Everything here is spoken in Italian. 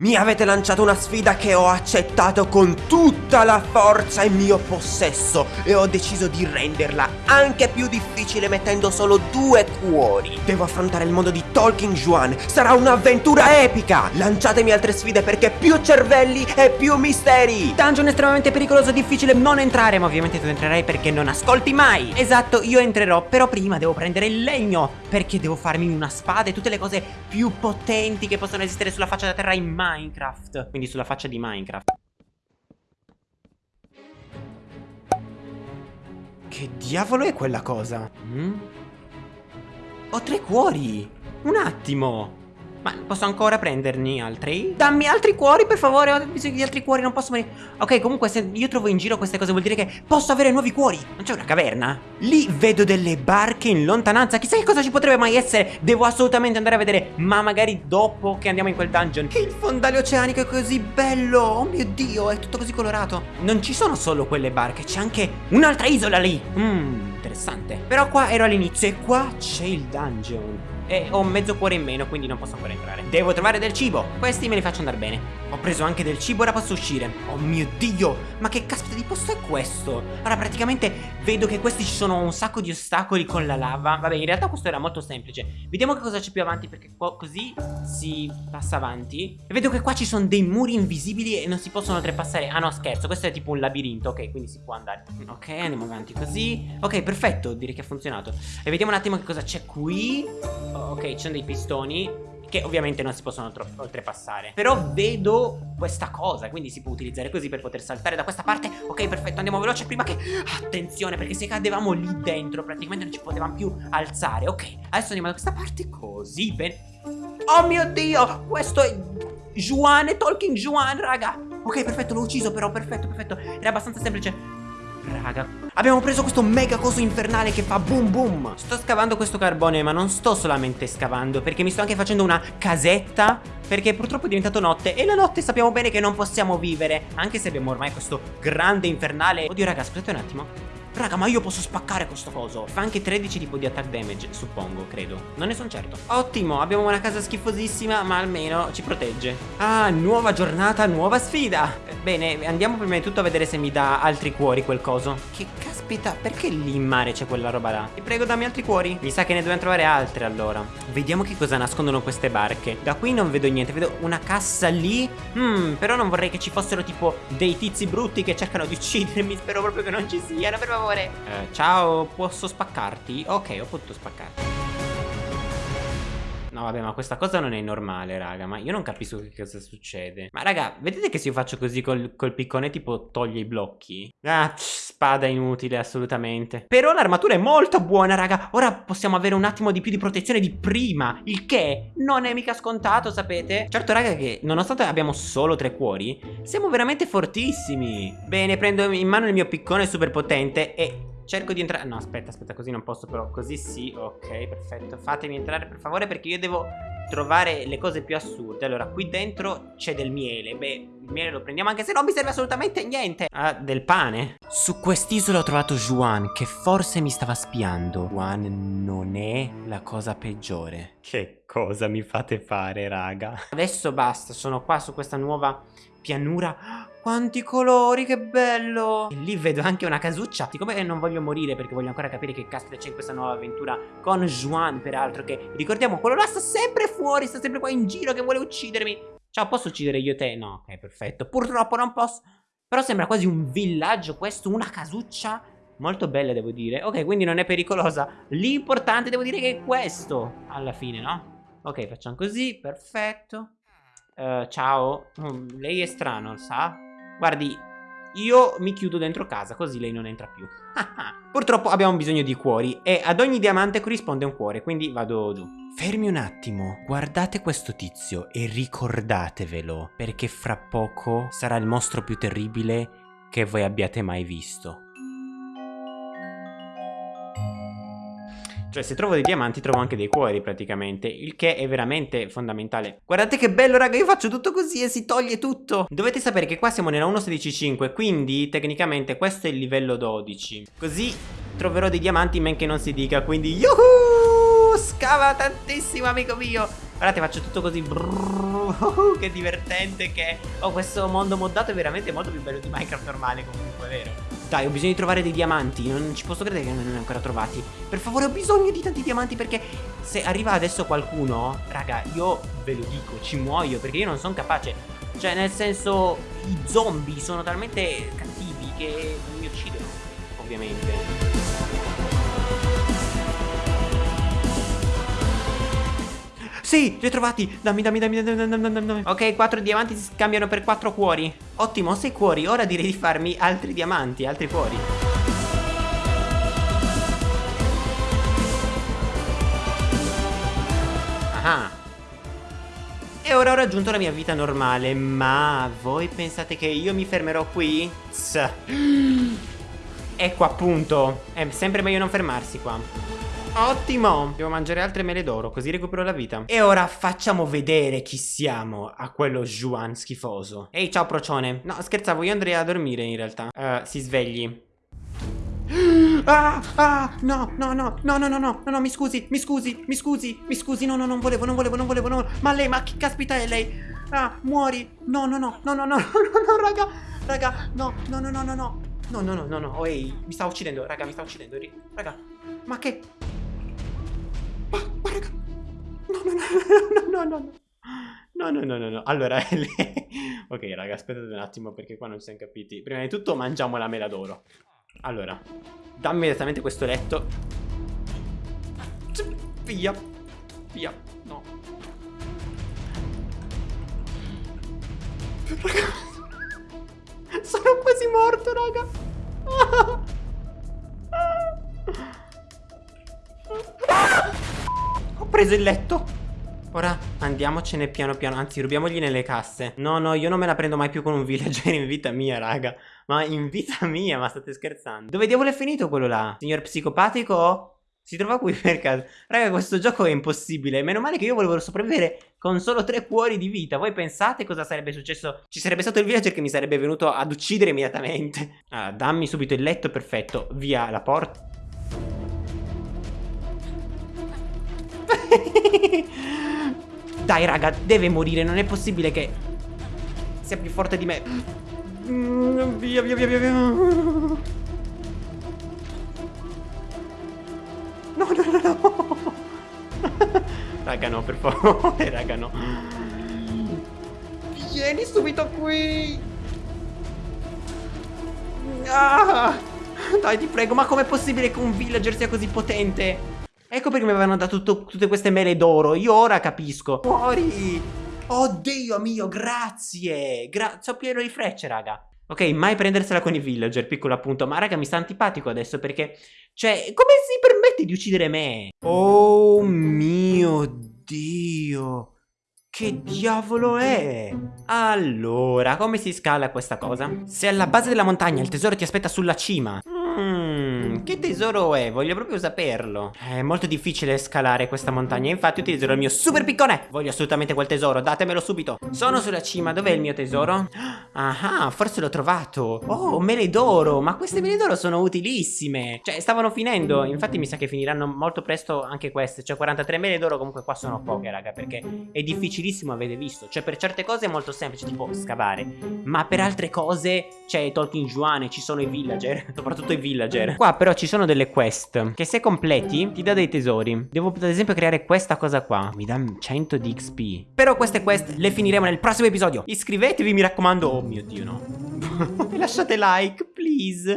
Mi avete lanciato una sfida che ho accettato con tutta la forza in mio possesso e ho deciso di renderla anche più difficile mettendo solo due cuori. Devo affrontare il mondo di Talking Juan, sarà un'avventura epica! Lanciatemi altre sfide perché più cervelli e più misteri! Dungeon estremamente pericoloso, difficile non entrare, ma ovviamente tu entrerai perché non ascolti mai! Esatto, io entrerò, però prima devo prendere il legno, perché devo farmi una spada e tutte le cose più potenti che possono esistere sulla faccia della terra in mano. Minecraft Quindi sulla faccia di Minecraft Che diavolo è quella cosa? Mm? Ho tre cuori Un attimo ma posso ancora prenderne altri? Dammi altri cuori per favore Ho bisogno di altri cuori non posso morire Ok comunque se io trovo in giro queste cose vuol dire che posso avere nuovi cuori. Non c'è una caverna? Lì vedo delle barche in lontananza. Chissà che cosa ci potrebbe mai essere. Devo assolutamente andare a vedere. Ma magari dopo che andiamo in quel dungeon. Il fondale oceanico è così bello! Oh mio dio è tutto così colorato. Non ci sono solo quelle barche C'è anche un'altra isola lì. Mmm interessante. Però qua ero all'inizio e qua c'è il dungeon e ho mezzo cuore in meno quindi non posso ancora entrare. Devo trovare del cibo. Questi me li faccio andare bene Ho preso anche del cibo ora posso uscire. Oh mio dio Ma che caspita di posto è questo? Ora praticamente vedo che questi ci sono un sacco di ostacoli con la lava. Vabbè in realtà questo era molto semplice. Vediamo che cosa c'è più avanti perché così si passa avanti. E vedo che qua ci sono dei muri invisibili e non si possono oltrepassare. Ah no scherzo questo è tipo un labirinto. Ok quindi si può andare. Ok andiamo avanti così. Ok perfetto direi che ha funzionato. E vediamo un attimo che cosa c'è qui. Ok, ci sono dei pistoni che ovviamente non si possono oltrepassare. Però vedo questa cosa Quindi si può utilizzare così per poter saltare da questa parte. Ok perfetto andiamo veloce prima che Attenzione perché se cadevamo lì dentro Praticamente non ci potevamo più alzare. Ok adesso andiamo da questa parte così bene Oh mio dio Questo è Juan Talking Juan raga. Ok perfetto l'ho ucciso però perfetto perfetto. Era abbastanza semplice Raga. Abbiamo preso questo mega coso infernale che fa boom boom. Sto scavando questo carbone ma non sto solamente scavando Perché mi sto anche facendo una casetta Perché purtroppo è diventato notte E la notte sappiamo bene che non possiamo vivere Anche se abbiamo ormai questo grande infernale. Oddio raga scusate un attimo Raga ma io posso spaccare questo coso. Fa anche 13 tipo di attack damage Suppongo, credo. Non ne sono certo. Ottimo, abbiamo una casa schifosissima Ma almeno ci protegge. Ah, nuova giornata, nuova sfida. Bene, andiamo prima di tutto a vedere se mi dà altri cuori quel coso. Che caspita, perché lì in mare c'è quella roba là? Ti prego dammi altri cuori. Mi sa che ne dobbiamo trovare altre allora. Vediamo che cosa nascondono queste barche. Da qui non vedo niente, vedo una cassa lì. Hmm, però non vorrei che ci fossero tipo dei tizi brutti che cercano di uccidermi. Spero proprio che non ci siano, per favore favore. Eh, Ciao, posso spaccarti? Ok, ho potuto spaccarti No vabbè ma questa cosa non è normale raga Ma io non capisco che cosa succede. Ma raga vedete che se io faccio così col, col piccone tipo toglie i blocchi? Ah spada inutile assolutamente. Però l'armatura è molto buona raga. Ora possiamo avere un attimo di più di protezione di prima Il che non è mica scontato sapete? Certo raga che nonostante abbiamo solo tre cuori Siamo veramente fortissimi. Bene prendo in mano il mio piccone super potente E Cerco di entrare No aspetta aspetta così non posso però Così sì ok perfetto. Fatemi entrare per favore perché io devo trovare le cose più assurde. Allora qui dentro c'è del miele. Beh il miele lo prendiamo anche se non mi serve assolutamente niente. Ah del pane? Su quest'isola ho trovato Juan che forse mi stava spiando. Juan non è la cosa peggiore. Che cosa mi fate fare raga? Adesso basta sono qua su questa nuova pianura quanti colori, che bello! E lì vedo anche una casuccia. Siccome non voglio morire perché voglio ancora capire che caspita c'è in questa nuova avventura con Juan, peraltro, che ricordiamo, quello là sta sempre fuori, sta sempre qua in giro che vuole uccidermi. Ciao, posso uccidere io te? No, ok, perfetto. Purtroppo non posso. Però sembra quasi un villaggio questo, una casuccia molto bella devo dire. Ok, quindi non è pericolosa. L'importante devo dire che è questo, alla fine, no? Ok, facciamo così, perfetto. Uh, ciao. Mm, lei è strano, sa? Guardi, io mi chiudo dentro casa, così lei non entra più. Purtroppo abbiamo bisogno di cuori e ad ogni diamante corrisponde un cuore, quindi vado giù. Fermi un attimo, guardate questo tizio e ricordatevelo, perché fra poco sarà il mostro più terribile che voi abbiate mai visto. Cioè se trovo dei diamanti trovo anche dei cuori praticamente Il che è veramente fondamentale Guardate che bello raga io faccio tutto così e si toglie tutto Dovete sapere che qua siamo nella 1.16.5 Quindi tecnicamente questo è il livello 12 Così troverò dei diamanti men che non si dica Quindi yuhu scava tantissimo, amico mio. Guardate, faccio tutto così. Che divertente che è. Oh, questo mondo moddato è veramente molto più bello di Minecraft normale, comunque, vero? Dai, ho bisogno di trovare dei diamanti. Non ci posso credere che non ne ho ancora trovati. Per favore, ho bisogno di tanti diamanti perché se arriva adesso qualcuno, raga, io ve lo dico, ci muoio perché io non sono capace. Cioè, nel senso, i zombie sono talmente cattivi che mi uccidono, ovviamente. Sì, li ho trovati. Dammi, dammi, dammi, dammi, dammi, dammi. Ok, quattro diamanti si scambiano per quattro cuori. Ottimo, sei cuori. Ora direi di farmi altri diamanti, altri cuori. Ah. E ora ho raggiunto la mia vita normale, ma voi pensate che io mi fermerò qui? Tss. Ecco appunto, è sempre meglio non fermarsi qua. Ottimo Devo mangiare altre mele d'oro Così recupero la vita E ora facciamo vedere chi siamo A quello Juan schifoso Ehi ciao procione No scherzavo io andrei a dormire in realtà uh, Si svegli Ah, ah, no, no, no, no, no, no, no, no, mi scusi, mi scusi, mi scusi, mi scusi, no, no, non volevo, non volevo, non volevo, no, ma lei, ma chi caspita è lei? Ah, muori, no, no, no, no, no, no, no, no, raga, raga, no, no, no, no, no, no, no, no, no, no, no, oh, ehi, mi sta uccidendo, raga, mi sta uccidendo, raga, ma che, ma, raga. No, no, no, no, no, no, no. No, no, no, no. Allora, ok, raga, aspettate un attimo perché qua non ci siamo capiti. Prima di tutto mangiamo la mela d'oro. Allora, dammi immediatamente questo letto. Via. Via. No. Raga. Sono quasi morto, raga. Preso il letto. Ora andiamocene piano piano. Anzi rubiamogli nelle casse. No no io non me la prendo mai più con un villager in vita mia raga. Ma in vita mia ma state scherzando? Dove diavolo è finito quello là? Signor psicopatico? Si trova qui per caso. Raga questo gioco è impossibile. Meno male che io volevo sopravvivere con solo tre cuori di vita. Voi pensate cosa sarebbe successo? Ci sarebbe stato il villager che mi sarebbe venuto ad uccidere immediatamente. Ah, Dammi subito il letto perfetto. Via la porta Dai raga, deve morire, non è possibile che sia più forte di me. Mm, via, via, via, via. No, no, no, no. raga, no, per favore, raga, no. Vieni subito qui. Ah, dai, ti prego, ma com'è possibile che un villager sia così potente? Ecco perché mi avevano dato tutte queste mele d'oro. Io ora capisco. Fuori! Oddio mio, grazie! Gra so pieno di frecce, raga. Ok, mai prendersela con i villager, piccolo appunto. Ma raga, mi sta antipatico adesso perché... Cioè, come si permette di uccidere me? Oh mio Dio! Che diavolo è? Allora, come si scala questa cosa? Se alla base della montagna il tesoro ti aspetta sulla cima che tesoro è? Voglio proprio saperlo. È molto difficile scalare questa montagna, infatti utilizzo il mio super piccone. Voglio assolutamente quel tesoro, datemelo subito. Sono sulla cima, dov'è il mio tesoro? Ah, forse l'ho trovato. Oh, mele d'oro, ma queste mele d'oro sono utilissime. Cioè, stavano finendo, infatti mi sa che finiranno molto presto anche queste. Cioè, 43 mele d'oro comunque qua sono poche, raga, perché è difficilissimo, avete visto. Cioè, per certe cose è molto semplice, tipo scavare. Ma per altre cose, cioè, Tolkien Juane, ci sono i villager, soprattutto i villager Qua però ci sono delle quest Che se completi ti dà dei tesori Devo ad esempio creare questa cosa qua Mi dà 100 di XP Però queste quest le finiremo nel prossimo episodio Iscrivetevi mi raccomando mio dio no? Lasciate like please